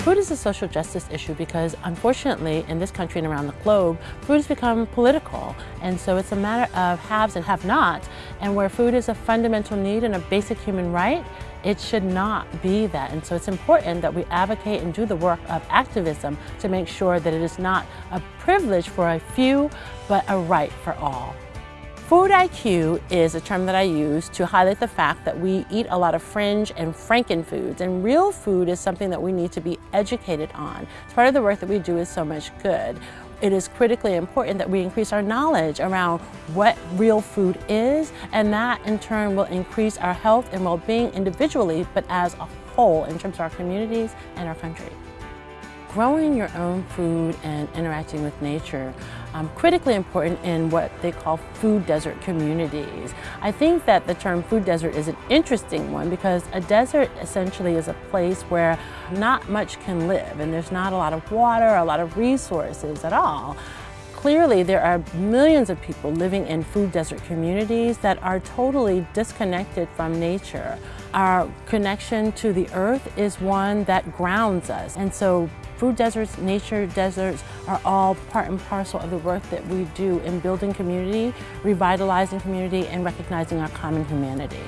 Food is a social justice issue because unfortunately in this country and around the globe, food has become political. And so it's a matter of haves and have-nots. And where food is a fundamental need and a basic human right, it should not be that. And so it's important that we advocate and do the work of activism to make sure that it is not a privilege for a few, but a right for all. Food IQ is a term that I use to highlight the fact that we eat a lot of fringe and frankenfoods and real food is something that we need to be educated on. It's part of the work that we do is so much good. It is critically important that we increase our knowledge around what real food is and that in turn will increase our health and well-being individually but as a whole in terms of our communities and our country. Growing your own food and interacting with nature um, critically important in what they call food desert communities. I think that the term food desert is an interesting one because a desert essentially is a place where not much can live and there's not a lot of water, a lot of resources at all. Clearly, there are millions of people living in food desert communities that are totally disconnected from nature. Our connection to the earth is one that grounds us. And so food deserts, nature deserts are all part and parcel of the work that we do in building community, revitalizing community, and recognizing our common humanity.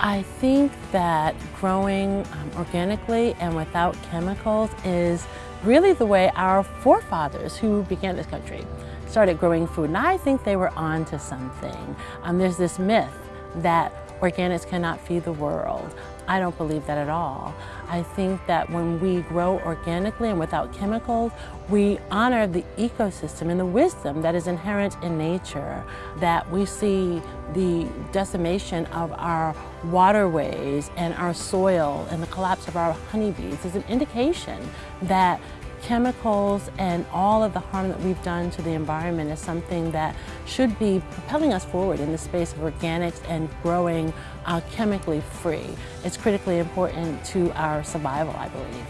I think that growing um, organically and without chemicals is really the way our forefathers who began this country started growing food. And I think they were on to something. Um, there's this myth that organics cannot feed the world. I don't believe that at all. I think that when we grow organically and without chemicals, we honor the ecosystem and the wisdom that is inherent in nature, that we see the decimation of our waterways and our soil and the collapse of our honeybees is an indication that chemicals and all of the harm that we've done to the environment is something that should be propelling us forward in the space of organics and growing uh, chemically free. It's critically important to our survival, I believe.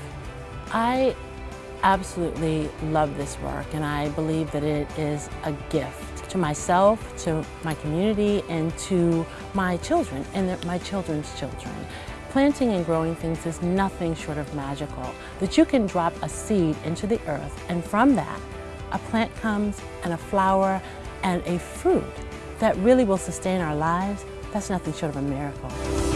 I absolutely love this work and I believe that it is a gift to myself, to my community, and to my children and my children's children. Planting and growing things is nothing short of magical. That you can drop a seed into the earth and from that, a plant comes and a flower and a fruit that really will sustain our lives, that's nothing short of a miracle.